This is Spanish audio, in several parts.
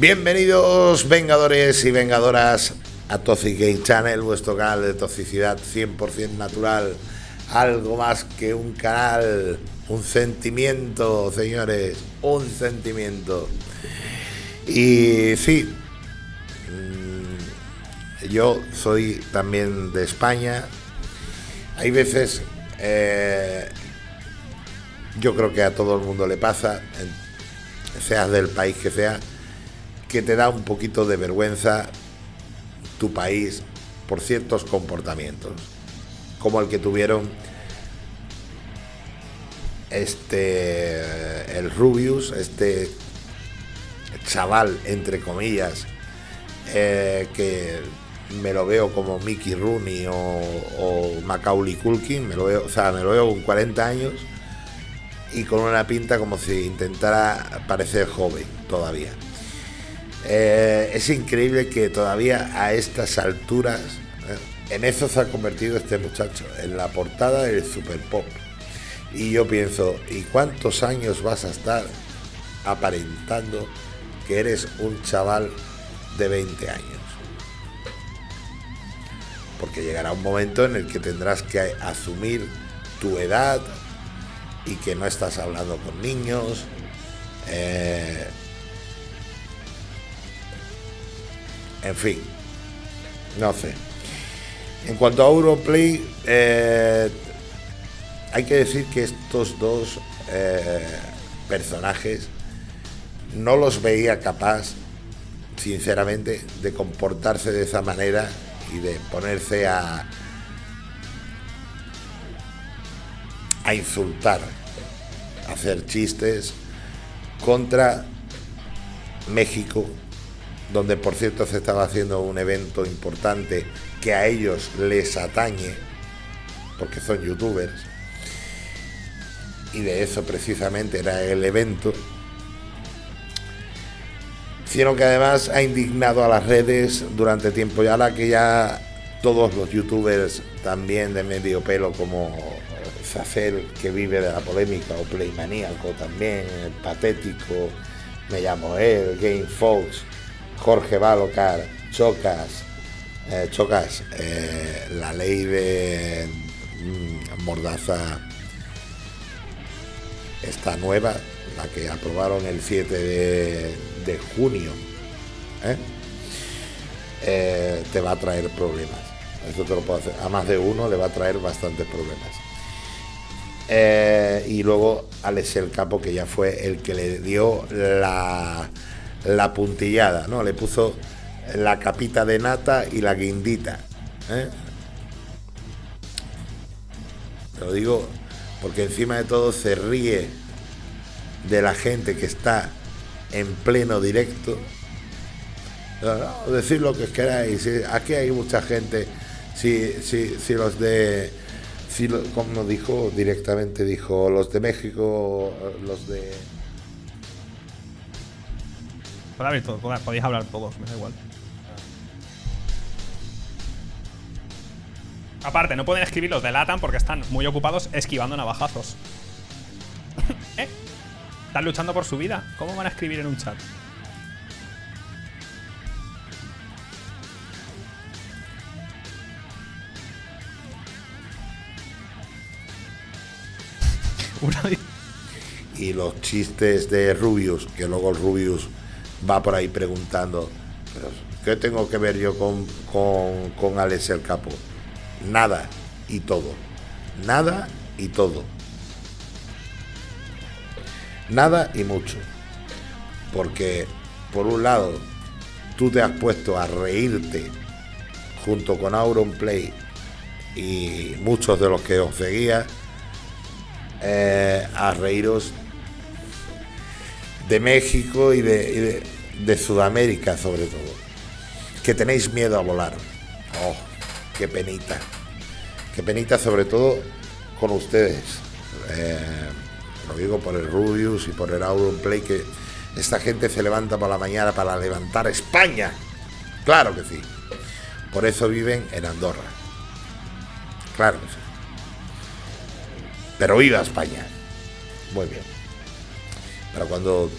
Bienvenidos vengadores y vengadoras a Toxic Game Channel, vuestro canal de toxicidad 100% natural, algo más que un canal, un sentimiento, señores, un sentimiento. Y sí, mm, yo soy también de España. Hay veces, eh, yo creo que a todo el mundo le pasa, seas del país que sea, que te da un poquito de vergüenza tu país por ciertos comportamientos, como el que tuvieron este el Rubius, este chaval entre comillas, eh, que me lo veo como Mickey Rooney o, o, Macaulay Culkin, me lo veo, o sea, me lo veo con 40 años y con una pinta como si intentara parecer joven todavía. Eh, es increíble que todavía a estas alturas, eh, en eso se ha convertido este muchacho, en la portada del Super Pop. Y yo pienso, ¿y cuántos años vas a estar aparentando que eres un chaval de 20 años? Porque llegará un momento en el que tendrás que asumir tu edad y que no estás hablando con niños. Eh, En fin, no sé. En cuanto a Europlay, eh, hay que decir que estos dos eh, personajes no los veía capaz, sinceramente, de comportarse de esa manera y de ponerse a, a insultar, a hacer chistes contra México donde por cierto se estaba haciendo un evento importante que a ellos les atañe, porque son youtubers, y de eso precisamente era el evento, sino que además ha indignado a las redes durante tiempo, y ahora que ya todos los youtubers también de medio pelo como Sacer, que vive de la polémica, o Playmaníaco también, patético, me llamo él, Game Jorge Balocar, Chocas, eh, Chocas, eh, la ley de mm, Mordaza está nueva, la que aprobaron el 7 de, junio, ¿eh? te va a traer problemas. Eso te lo puedo hacer. A más de uno le va a traer bastantes problemas. y luego Alex el Capo, que ya fue el que le dio la la puntillada, ¿no? Le puso la capita de nata y la guindita. ¿eh? Lo digo porque encima de todo se ríe de la gente que está en pleno directo. decir lo que queráis. Aquí hay mucha gente. Si, si, si los de. Si, como dijo directamente, dijo los de México, los de podéis hablar todos, me da igual. Aparte, no pueden escribir los de Latam porque están muy ocupados esquivando navajazos. ¿Eh? Están luchando por su vida. ¿Cómo van a escribir en un chat? y los chistes de Rubius, que luego el Rubius va por ahí preguntando, ¿qué tengo que ver yo con, con, con Alex el Capo? Nada y todo. Nada y todo. Nada y mucho. Porque, por un lado, tú te has puesto a reírte junto con Auronplay y muchos de los que os seguía, eh, a reíros de México y de, Sudamérica sobre todo. Que tenéis miedo a volar. Oh, qué penita. Qué penita sobre todo con ustedes. Eh, lo digo por el Rubius y por el Auronplay que esta gente se levanta por la mañana para levantar España. Claro que sí. Por eso viven en Andorra. Claro que sí. Pero viva España. Muy bien. Pero cuando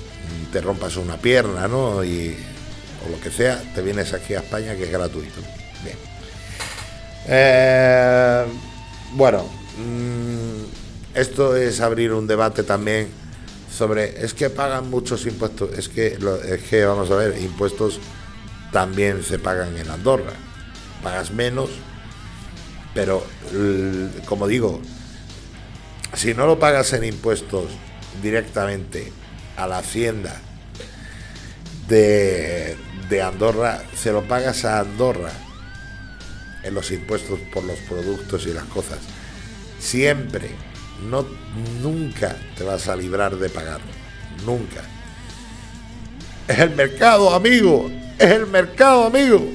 te rompas una pierna, ¿no? Y, o lo que sea, te vienes aquí a España que es gratuito. Bien. Eh, bueno, mm, esto es abrir un debate también sobre, es que pagan muchos impuestos, es que, es que vamos a ver, impuestos también se pagan en Andorra. Pagas menos, pero como digo, si no lo pagas en impuestos directamente a la hacienda de, de Andorra, se lo pagas a Andorra en los impuestos por los productos y las cosas. Siempre, no, nunca te vas a librar de pagar. Nunca. Es el mercado, amigo. Es el mercado, amigo.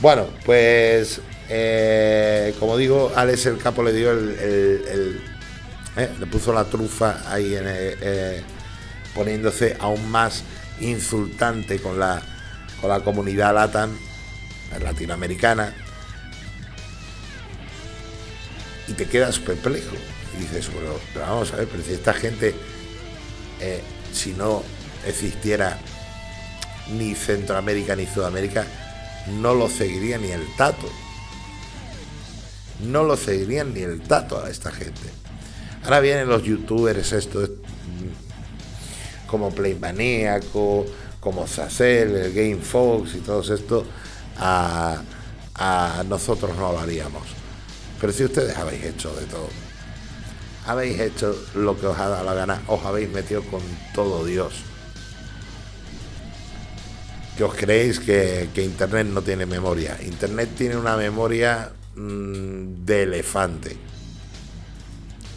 Bueno, pues eh, como digo, Alex el Capo le dio el, eh, le puso la trufa ahí en, eh, poniéndose aún más insultante con la con la comunidad LATAM latinoamericana. Y te quedas perplejo. Dices bueno pero vamos a ver pero si esta gente si no existiera ni Centroamérica ni Sudamérica no lo seguiría ni el tato. No lo seguirían ni el tato a esta gente. Ahora vienen los youtubers estos como Playmaníaco, como Sacel, el Game Fox y todo esto, a, nosotros no lo. Pero si ustedes habéis hecho de todo, habéis hecho lo que os ha dado la gana, os habéis metido con todo Dios. Que os creéis que, que Internet no tiene memoria. Internet tiene una memoria Mm, de elefante.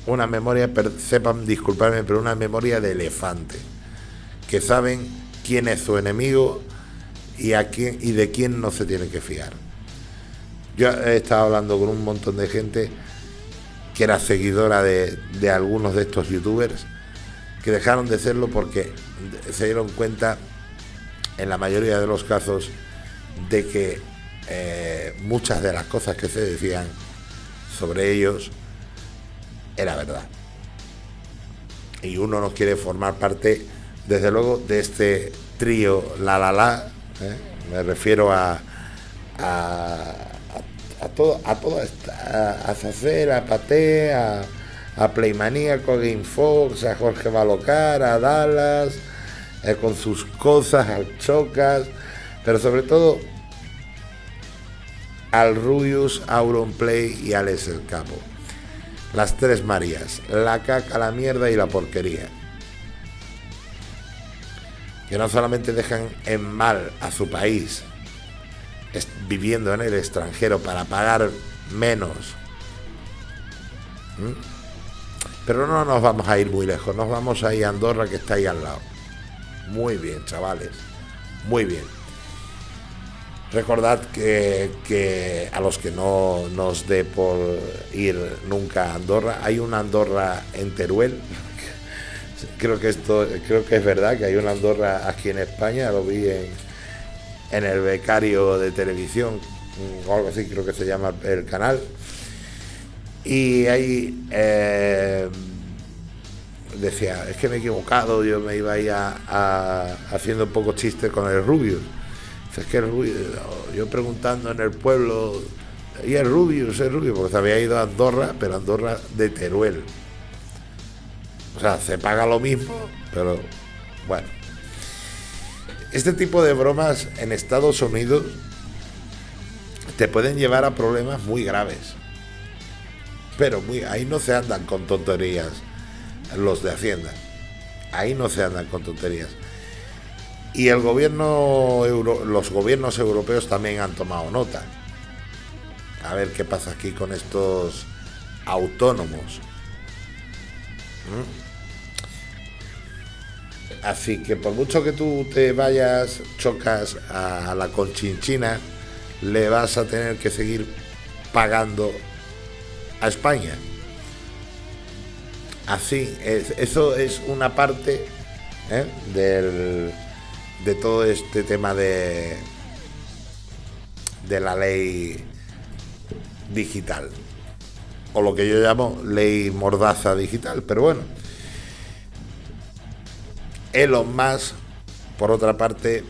Una memoria, sepan disculparme, pero una memoria de elefante. Que saben quién es su enemigo y, a quién, y de quién no se tiene que fiar. Yo he estado hablando con un montón de gente que era seguidora de, de algunos de estos youtubers que dejaron de serlo porque se dieron cuenta en la mayoría de los casos de que eh, muchas de las cosas que se decían sobre ellos era verdad. Y uno no quiere formar parte, desde luego, de este trío La La La. ¿eh? Me refiero a, a, a, todo, a todo a, a Zacer, a Pate, a, a Playmaníaco, a Game Fox, a Jorge Balocar, a Dallas, eh, con sus cosas, al Chocas, pero sobre todo al Rubius, Auronplay y Alex el Capo. Las tres Marías, la caca, la mierda y la porquería. Que no solamente dejan en mal a su país, viviendo en el extranjero para pagar menos. Pero no nos vamos a ir muy lejos, nos vamos a ir a Andorra que está ahí al lado. Muy bien, chavales. Muy bien. Recordad que, a los que no nos dé por ir nunca a Andorra, hay una Andorra en Teruel. creo que esto, creo que es verdad que hay una Andorra aquí en España, lo vi en, el becario de televisión, o algo así creo que se llama el canal. Y ahí eh, decía, es que me he equivocado, yo me iba a, a haciendo un poco chiste con el Rubius es que yo preguntando en el pueblo, y es rubio, es rubio, porque se había ido a Andorra, pero Andorra de Teruel. O sea, se paga lo mismo, pero bueno. Este tipo de bromas en Estados Unidos te pueden llevar a problemas muy graves. Pero muy, ahí no se andan con tonterías los de Hacienda. Ahí no se andan con tonterías. Y el gobierno los gobiernos europeos también han tomado nota. A ver qué pasa aquí con estos autónomos. ¿Mm? Así que por mucho que tú te vayas, chocas a la conchinchina, le vas a tener que seguir pagando a España. Así, eso es una parte ¿eh? del de todo este tema de, de la ley digital, o lo que yo llamo ley mordaza digital, pero bueno. Elon Musk, por otra parte,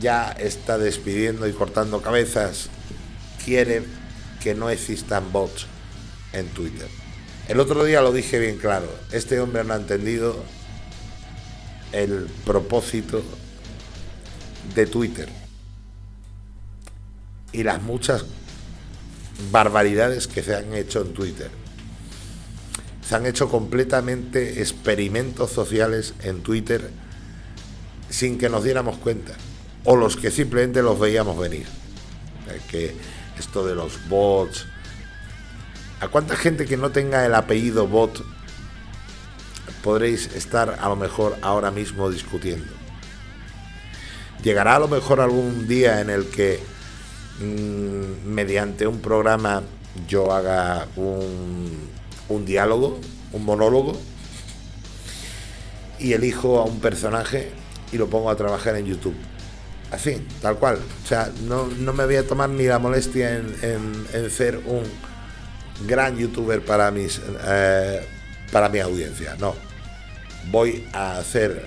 ya está despidiendo y cortando cabezas. Quiere que no existan bots en Twitter. El otro día lo dije bien claro, este hombre no ha entendido el propósito de Twitter y las muchas barbaridades que se han hecho en Twitter. Se han hecho completamente experimentos sociales en Twitter sin que nos diéramos cuenta, o los que simplemente los veíamos venir. Que esto de los bots, ¿A cuánta gente que no tenga el apellido bot podréis estar a lo mejor ahora mismo discutiendo? Llegará a lo mejor algún día en el que mm, mediante un programa yo haga un, un diálogo, un monólogo, y elijo a un personaje y lo pongo a trabajar en YouTube. Así, tal cual. O sea, no, me voy a tomar ni la molestia en, en ser un gran youtuber para, mis, eh, para mi audiencia. No. Voy a hacer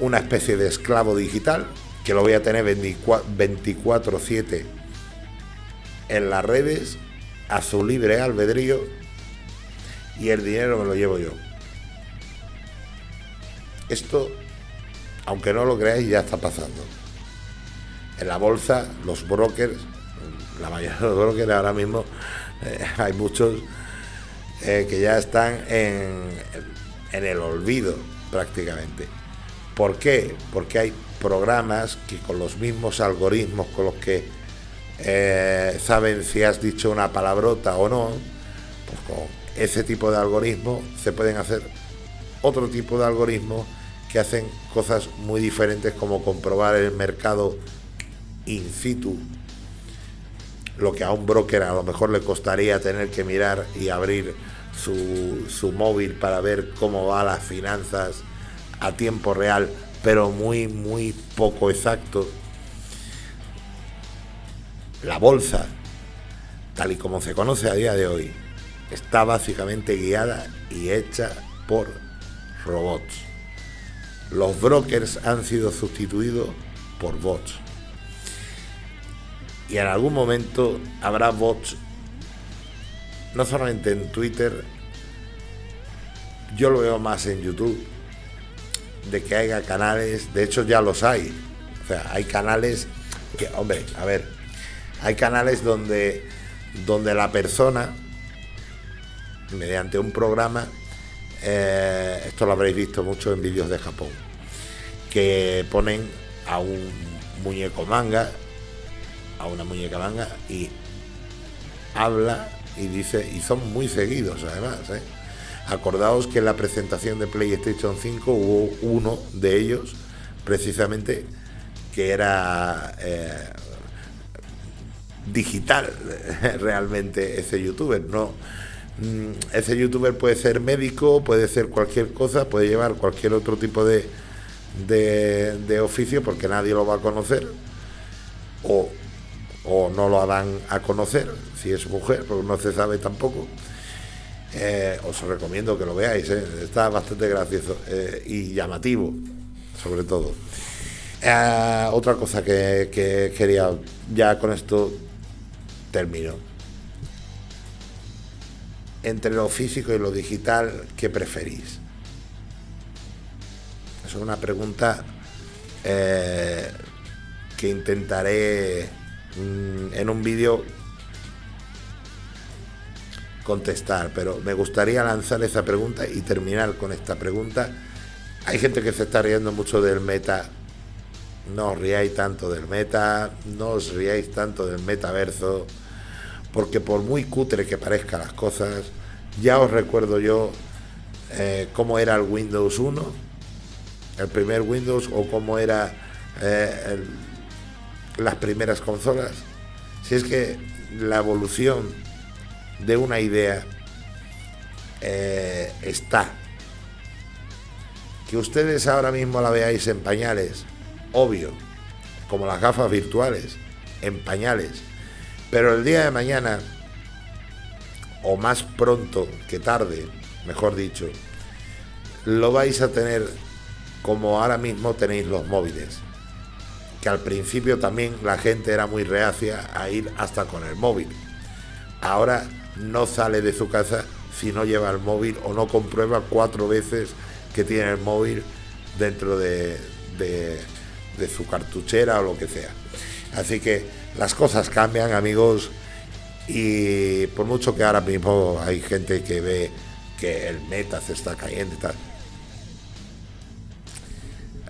una especie de esclavo digital que lo voy a tener 24-7 en las redes a su libre albedrío y el dinero me lo llevo yo. Esto, aunque no lo creáis, ya está pasando. En la bolsa, los brokers la mayoría de los brokers ahora mismo eh, hay muchos eh, que ya están en, en el olvido prácticamente. ¿Por qué? Porque hay programas que con los mismos algoritmos con los que eh, saben si has dicho una palabrota o no, pues con ese tipo de algoritmos se pueden hacer otro tipo de algoritmos que hacen cosas muy diferentes como comprobar el mercado in situ lo que a un broker a lo mejor le costaría tener que mirar y abrir su, móvil para ver cómo va las finanzas a tiempo real, pero muy, muy poco exacto. La bolsa, tal y como se conoce a día de hoy, está básicamente guiada y hecha por robots. Los brokers han sido sustituidos por bots y en algún momento habrá bots, no solamente en Twitter, yo lo veo más en YouTube, de que haya canales, de hecho ya los hay, o sea, hay canales que, hombre, a ver, hay canales donde, donde la persona, mediante un programa, eh, esto lo habréis visto mucho en vídeos de Japón, que ponen a un muñeco manga a una muñeca manga y habla y dice, y son muy seguidos además. ¿eh? Acordaos que en la presentación de PlayStation 5 hubo uno de ellos, precisamente, que era eh, digital realmente ese youtuber. No, mm, ese youtuber puede ser médico, puede ser cualquier cosa, puede llevar cualquier otro tipo de, de, oficio porque nadie lo va a conocer. O o no lo harán a conocer, si es mujer, porque no se sabe tampoco. Eh, os recomiendo que lo veáis, eh. está bastante gracioso eh, y llamativo, sobre todo. otra cosa que, que, quería, ya con esto termino. Entre lo físico y lo digital, ¿qué preferís? Es una pregunta que intentaré Mm, en un vídeo contestar, pero me gustaría lanzar esa pregunta y terminar con esta pregunta. Hay gente que se está riendo mucho del meta. No os riáis tanto del meta, no os riáis tanto del metaverso, porque por muy cutre que parezcan las cosas, ya os recuerdo yo eh, cómo era el Windows 1, el primer Windows, o cómo era eh, las primeras consolas. Si es que la evolución de una idea eh, está. Que ustedes ahora mismo la veáis en pañales, obvio, como las gafas virtuales, en pañales. Pero el día de mañana, o más pronto que tarde, mejor dicho, lo vais a tener como ahora mismo tenéis los móviles. Que al principio también la gente era muy reacia a ir hasta con el móvil. Ahora no sale de su casa si no lleva el móvil o no comprueba cuatro veces que tiene el móvil dentro de, de su cartuchera o lo que sea. Así que las cosas cambian, amigos, y por mucho que ahora mismo hay gente que ve que el meta se está cayendo y tal,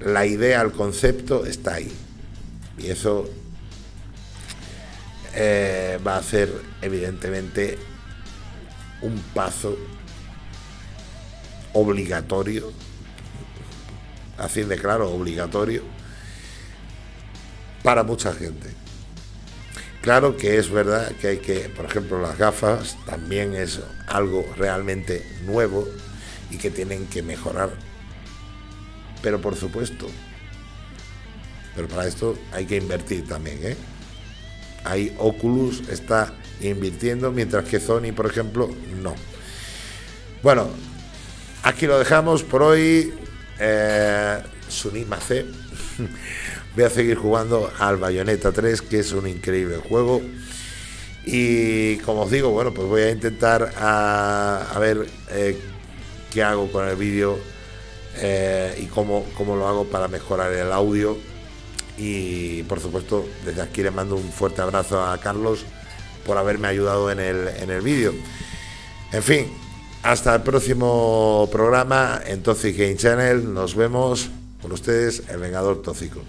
la idea, el concepto está ahí. Y eso eh, va a ser evidentemente un paso obligatorio, así de claro, obligatorio, para mucha gente. Claro que es verdad que hay que, por ejemplo, las gafas también es algo realmente nuevo y que tienen que mejorar. Pero por supuesto, pero para esto hay que invertir también, ¿eh? Hay Oculus está invirtiendo, mientras que Sony, por ejemplo, no. Bueno, aquí lo dejamos por hoy. Eh, Sunima C. Voy a seguir jugando al Bayonetta 3, que es un increíble juego. Y como os digo, bueno, pues voy a intentar a, ver eh, qué hago con el vídeo eh, y cómo, cómo lo hago para mejorar el audio. Y por supuesto, desde aquí le mando un fuerte abrazo a Carlos por haberme ayudado en el, en el vídeo. En fin, hasta el próximo programa en Toxic Game Channel. Nos vemos con ustedes, el Vengador Tóxico.